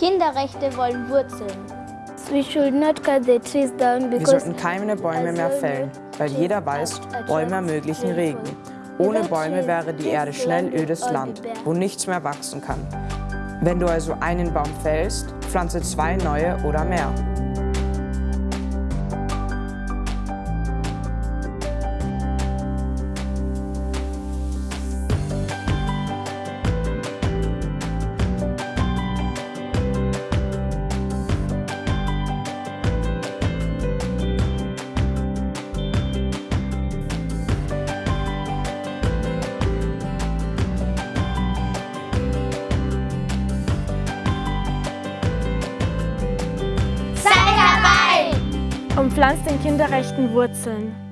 Kinderrechte wollen Wurzeln. We should not cut the trees down Wir because sollten keine Bäume mehr fällen, weil jeder weiß, Bäume ermöglichen Regen. Ohne Bäume wäre die Erde schnell ödes Land, wo nichts mehr wachsen kann. Wenn du also einen Baum fällst, pflanze zwei neue oder mehr. Pflanzt den Kinderrechten Wurzeln.